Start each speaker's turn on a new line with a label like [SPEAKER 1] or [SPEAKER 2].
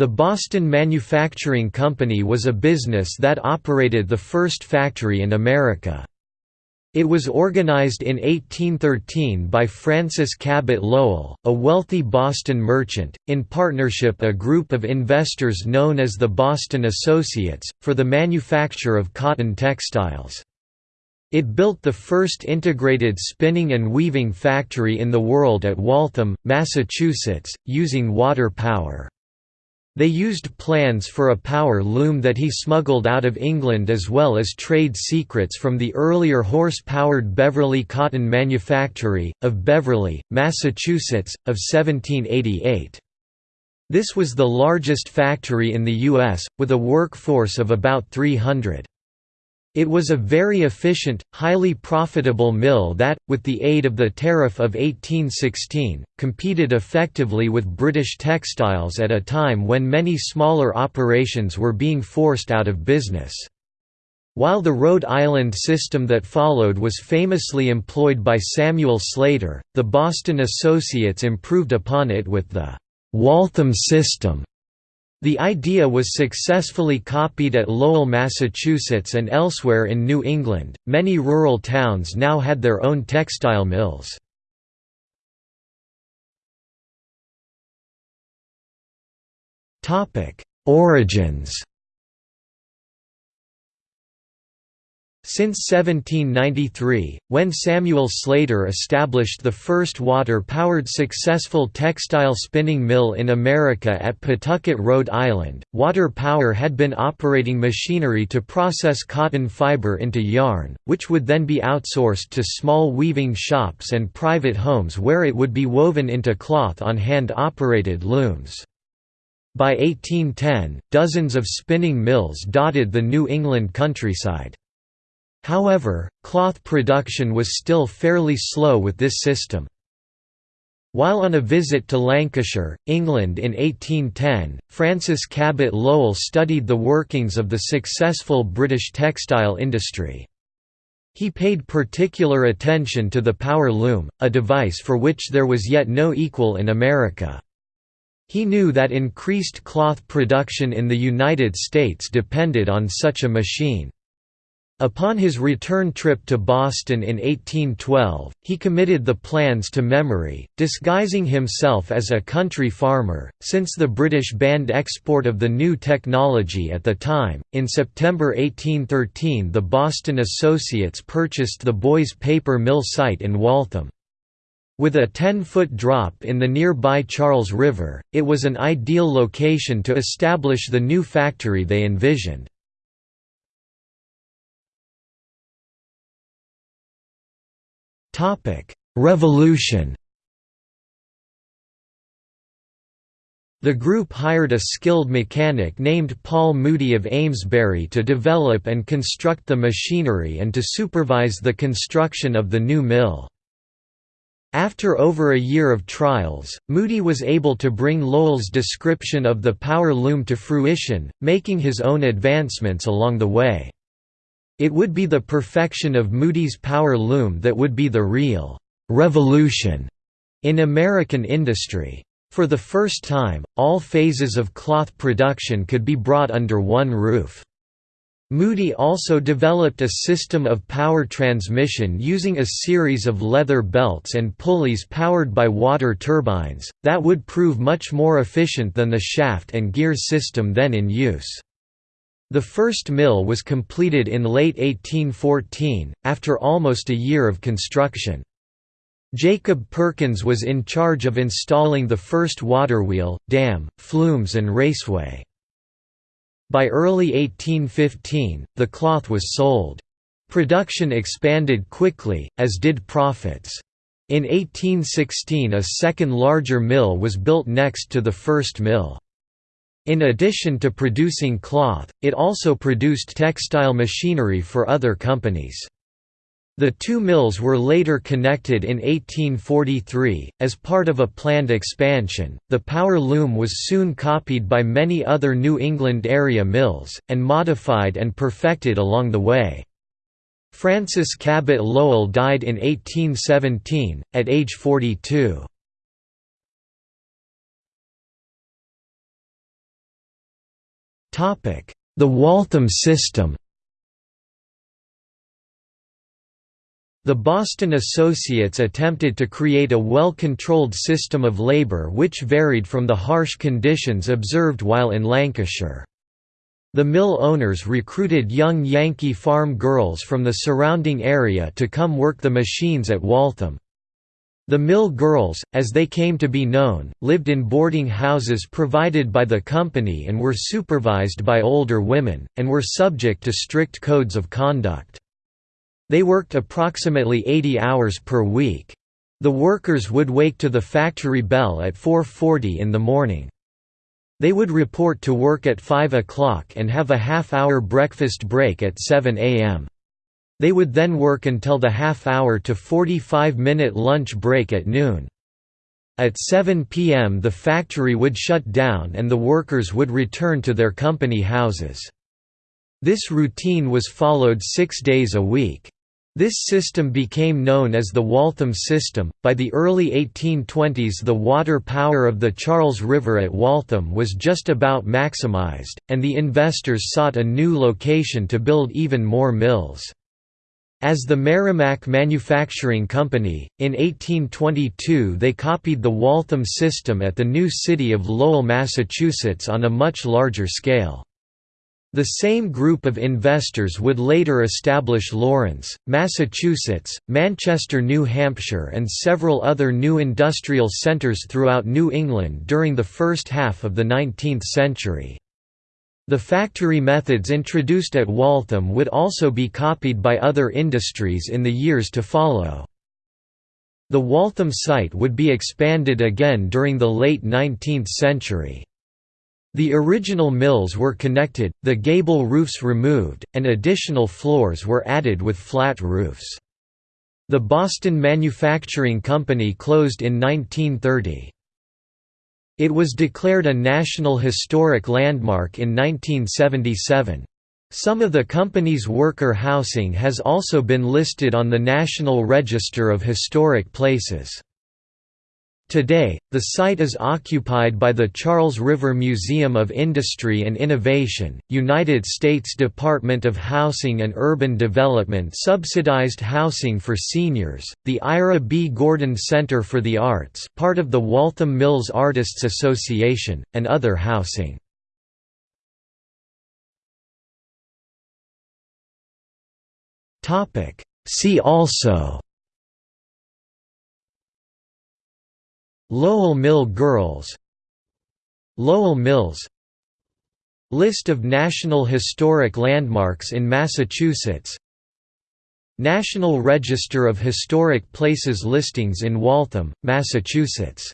[SPEAKER 1] The Boston Manufacturing Company was a business that operated the first factory in America. It was organized in 1813 by Francis Cabot Lowell, a wealthy Boston merchant, in partnership a group of investors known as the Boston Associates, for the manufacture of cotton textiles. It built the first integrated spinning and weaving factory in the world at Waltham, Massachusetts, using water power. They used plans for a power loom that he smuggled out of England as well as trade secrets from the earlier horse-powered Beverly Cotton Manufactory, of Beverly, Massachusetts, of 1788. This was the largest factory in the U.S., with a workforce of about 300. It was a very efficient, highly profitable mill that, with the aid of the Tariff of 1816, competed effectively with British textiles at a time when many smaller operations were being forced out of business. While the Rhode Island system that followed was famously employed by Samuel Slater, the Boston Associates improved upon it with the Waltham system the idea was successfully copied at Lowell, Massachusetts and elsewhere in New England. Many rural towns now had their own textile mills. Topic: Origins Since 1793, when Samuel Slater established the first water-powered successful textile spinning mill in America at Pawtucket, Rhode Island, water power had been operating machinery to process cotton fiber into yarn, which would then be outsourced to small weaving shops and private homes where it would be woven into cloth on hand-operated looms. By 1810, dozens of spinning mills dotted the New England countryside. However, cloth production was still fairly slow with this system. While on a visit to Lancashire, England in 1810, Francis Cabot Lowell studied the workings of the successful British textile industry. He paid particular attention to the power loom, a device for which there was yet no equal in America. He knew that increased cloth production in the United States depended on such a machine. Upon his return trip to Boston in 1812, he committed the plans to memory, disguising himself as a country farmer, since the British banned export of the new technology at the time. In September 1813, the Boston Associates purchased the Boies Paper Mill site in Waltham. With a 10-foot drop in the nearby Charles River, it was an ideal location to establish the new factory they envisioned. Revolution The group hired a skilled mechanic named Paul Moody of Amesbury to develop and construct the machinery and to supervise the construction of the new mill. After over a year of trials, Moody was able to bring Lowell's description of the power loom to fruition, making his own advancements along the way. It would be the perfection of Moody's power loom that would be the real «revolution» in American industry. For the first time, all phases of cloth production could be brought under one roof. Moody also developed a system of power transmission using a series of leather belts and pulleys powered by water turbines, that would prove much more efficient than the shaft and gear system then in use. The first mill was completed in late 1814, after almost a year of construction. Jacob Perkins was in charge of installing the first waterwheel, dam, flumes and raceway. By early 1815, the cloth was sold. Production expanded quickly, as did profits. In 1816 a second larger mill was built next to the first mill. In addition to producing cloth, it also produced textile machinery for other companies. The two mills were later connected in 1843, as part of a planned expansion. The power loom was soon copied by many other New England area mills, and modified and perfected along the way. Francis Cabot Lowell died in 1817, at age 42. The Waltham system The Boston Associates attempted to create a well-controlled system of labor which varied from the harsh conditions observed while in Lancashire. The mill owners recruited young Yankee farm girls from the surrounding area to come work the machines at Waltham. The mill girls, as they came to be known, lived in boarding houses provided by the company and were supervised by older women, and were subject to strict codes of conduct. They worked approximately 80 hours per week. The workers would wake to the factory bell at 4.40 in the morning. They would report to work at 5 o'clock and have a half-hour breakfast break at 7 a.m. They would then work until the half-hour to 45-minute lunch break at noon. At 7 p.m. the factory would shut down and the workers would return to their company houses. This routine was followed six days a week. This system became known as the Waltham system. By the early 1820s, the water power of the Charles River at Waltham was just about maximized, and the investors sought a new location to build even more mills. As the Merrimack Manufacturing Company, in 1822 they copied the Waltham system at the new city of Lowell, Massachusetts on a much larger scale. The same group of investors would later establish Lawrence, Massachusetts, Manchester, New Hampshire and several other new industrial centres throughout New England during the first half of the 19th century. The factory methods introduced at Waltham would also be copied by other industries in the years to follow. The Waltham site would be expanded again during the late 19th century. The original mills were connected, the gable roofs removed, and additional floors were added with flat roofs. The Boston Manufacturing Company closed in 1930. It was declared a National Historic Landmark in 1977. Some of the company's worker housing has also been listed on the National Register of Historic Places. Today, the site is occupied by the Charles River Museum of Industry and Innovation, United States Department of Housing and Urban Development subsidized housing for seniors, the Ira B. Gordon Center for the Arts part of the Waltham Mills Artists Association, and other housing. See also Lowell Mill Girls Lowell Mills List of National Historic Landmarks in Massachusetts National Register of Historic Places listings in Waltham, Massachusetts